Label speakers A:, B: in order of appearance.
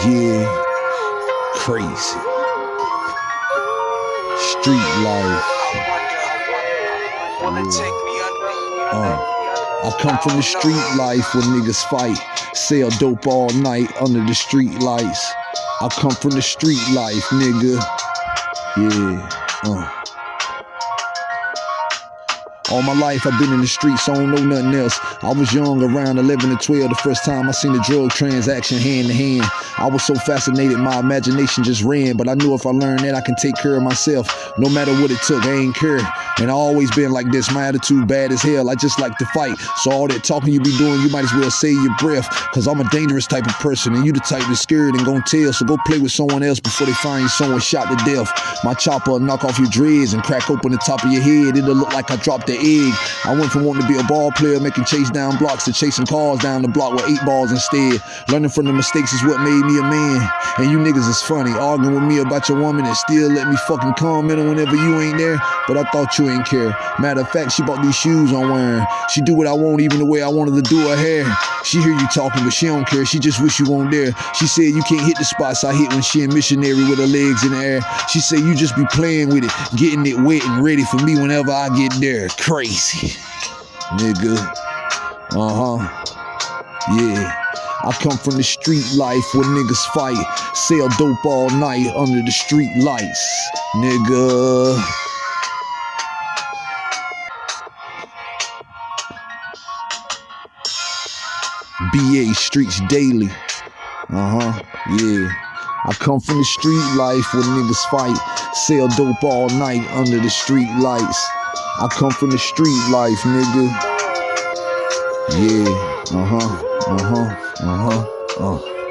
A: Yeah, crazy. Street life. Uh, I come from the street life where niggas fight, sell dope all night under the street lights. I come from the street life, nigga. Yeah, uh. All my life I've been in the streets, so I don't know nothing else. I was young, around 11 to 12, the first time I seen a drug transaction hand to hand. I was so fascinated, my imagination just ran. But I knew if I learned that I can take care of myself, no matter what it took, I ain't care. And I always been like this, my attitude bad as hell. I just like to fight. So all that talking you be doing, you might as well save your breath. Cause I'm a dangerous type of person, and you the type that's scared and gon' tell. So go play with someone else before they find you someone shot to death. My chopper knock off your dreads and crack open the top of your head. It'll look like I dropped the egg. I went from wanting to be a ball player, making chase down blocks, to chasing cars down the block with eight balls instead. Learning from the mistakes is what made me a man. And you niggas is funny, arguing with me about your woman and still let me fucking comment whenever you ain't there. But I thought you ain't care. Matter of fact, she bought these shoes I'm wearing. She do what I want, even the way I wanted to do her hair. She hear you talking, but she don't care. She just wish you weren't there. She said you can't hit the spots I hit when she in missionary with her legs in the air. She said you just be playing with it, getting it wet and ready for me whenever I get there. Crazy, nigga. Uh-huh. Yeah. I come from the street life where niggas fight, sell dope all night under the street lights. Nigga. BA Streets Daily. Uh huh. Yeah. I come from the street life where niggas fight, sell dope all night under the street lights. I come from the street life, nigga. Yeah. Uh huh. Uh huh. Uh huh. Uh.